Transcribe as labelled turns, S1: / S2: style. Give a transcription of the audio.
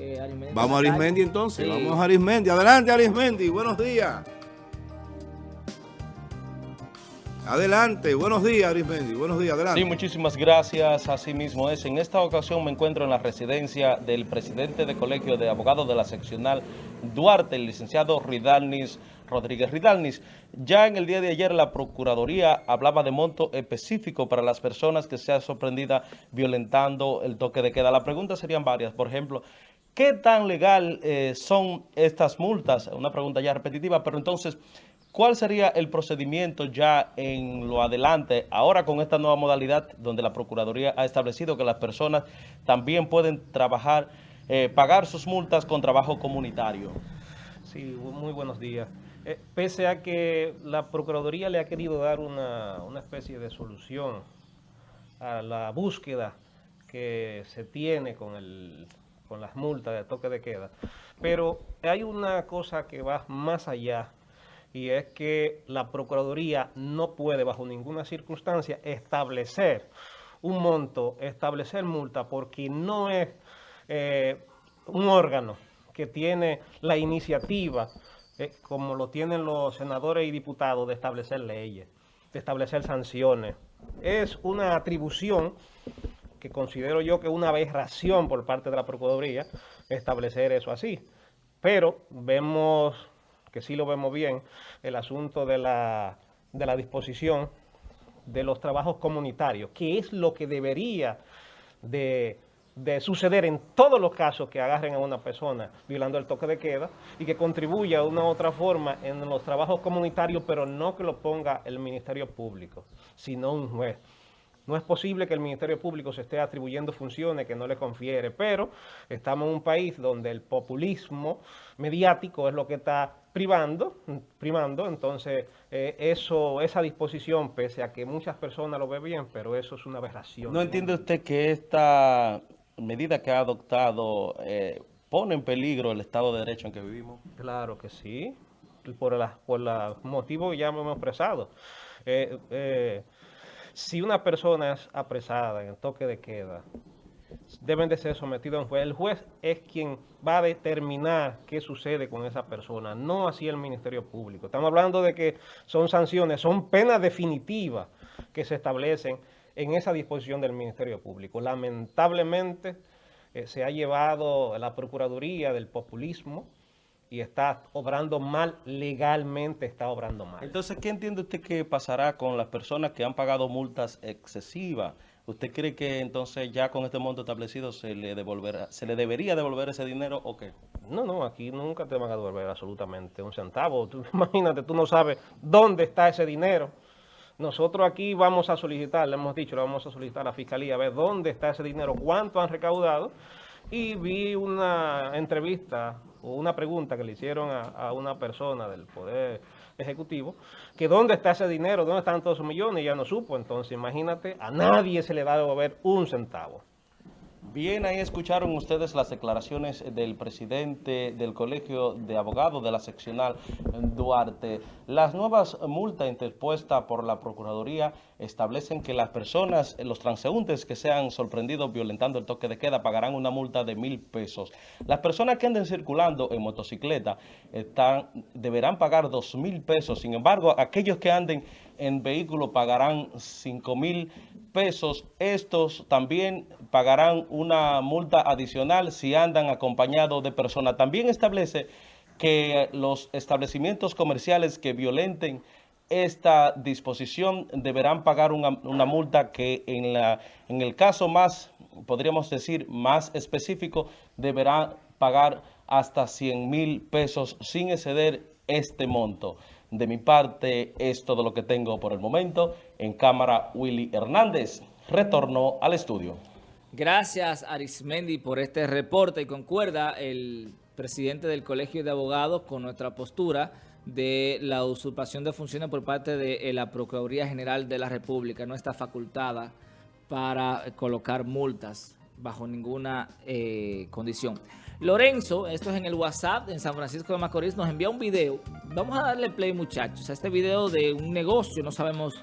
S1: eh, Arismendi.
S2: Vamos a Arismendi entonces, vamos a Arismendi. Adelante Arismendi, buenos días. Adelante, buenos días Arismendi, buenos días, adelante.
S3: Sí, muchísimas gracias, así mismo es. En esta ocasión me encuentro en la residencia del presidente del Colegio de Abogados de la Seccional Duarte, el licenciado Ridalnis Rodríguez Ridalnis. Ya en el día de ayer la Procuraduría hablaba de monto específico para las personas que sean sorprendidas violentando el toque de queda. La pregunta serían varias, por ejemplo, ¿qué tan legal eh, son estas multas? Una pregunta ya repetitiva, pero entonces... ¿Cuál sería el procedimiento ya en lo adelante, ahora con esta nueva modalidad donde la Procuraduría ha establecido que las personas también pueden trabajar, eh, pagar sus multas con trabajo comunitario?
S4: Sí, muy buenos días. Eh, pese a que la Procuraduría le ha querido dar una, una especie de solución a la búsqueda que se tiene con, el, con las multas de toque de queda, pero hay una cosa que va más allá y es que la Procuraduría no puede bajo ninguna circunstancia establecer un monto, establecer multa, porque no es eh, un órgano que tiene la iniciativa, eh, como lo tienen los senadores y diputados, de establecer leyes, de establecer sanciones. Es una atribución que considero yo que es una aberración por parte de la Procuraduría establecer eso así. Pero vemos que sí lo vemos bien, el asunto de la, de la disposición de los trabajos comunitarios, que es lo que debería de, de, suceder en todos los casos que agarren a una persona violando el toque de queda y que contribuya de una u otra forma en los trabajos comunitarios, pero no que lo ponga el Ministerio Público, sino un juez. No es posible que el Ministerio Público se esté atribuyendo funciones que no le confiere, pero estamos en un país donde el populismo mediático es lo que está privando, primando, entonces eh, eso, esa disposición, pese a que muchas personas lo ven bien, pero eso es una aberración.
S3: ¿No entiende usted que esta medida que ha adoptado eh, pone en peligro el Estado de Derecho en que vivimos?
S4: Claro que sí, por, la, por los motivos que ya hemos expresado. Eh, si una persona es apresada en el toque de queda, deben de ser sometidos a un juez. El juez es quien va a determinar qué sucede con esa persona, no así el Ministerio Público. Estamos hablando de que son sanciones, son penas definitivas que se establecen en esa disposición del Ministerio Público. Lamentablemente eh, se ha llevado la Procuraduría del populismo y está obrando mal, legalmente está obrando mal.
S3: Entonces, ¿qué entiende usted que pasará con las personas que han pagado multas excesivas? ¿Usted cree que entonces ya con este monto establecido se le devolverá, se le debería devolver ese dinero o qué?
S4: No, no, aquí nunca te van a devolver absolutamente un centavo. imagínate, tú no sabes dónde está ese dinero. Nosotros aquí vamos a solicitar, le hemos dicho, le vamos a solicitar a la Fiscalía a ver dónde está ese dinero, cuánto han recaudado. Y vi una entrevista o una pregunta que le hicieron a, una persona del Poder Ejecutivo, que dónde está ese dinero, dónde están todos esos millones, y ya no supo. Entonces, imagínate, a nadie se le va a devolver un centavo.
S3: Bien, ahí escucharon ustedes las declaraciones del presidente del Colegio de Abogados de la seccional Duarte. Las nuevas multas interpuestas por la Procuraduría establecen que las personas, los transeúntes que sean sorprendidos violentando el toque de queda pagarán una multa de mil pesos. Las personas que anden circulando en motocicleta deberán pagar dos mil pesos. Sin embargo, aquellos que anden en vehículo pagarán cinco mil pesos. Estos también pagarán una multa adicional si andan acompañados de personas. También establece que los establecimientos comerciales que violenten esta disposición deberán pagar una, multa que en, la, en el caso más, podríamos decir, más específico, deberán pagar hasta 100 mil pesos sin exceder este monto. De mi parte es todo lo que tengo por el momento. En cámara, Willy Hernández. Retorno al estudio.
S1: Gracias, Arismendi, por este reporte y concuerda el presidente del Colegio de Abogados con nuestra postura de la usurpación de funciones por parte de la Procuraduría General de la República. No está facultada para colocar multas bajo ninguna eh, condición. Lorenzo, esto es en el WhatsApp en San Francisco de Macorís, nos envía un video. Vamos a darle play, muchachos, a este video de un negocio, no sabemos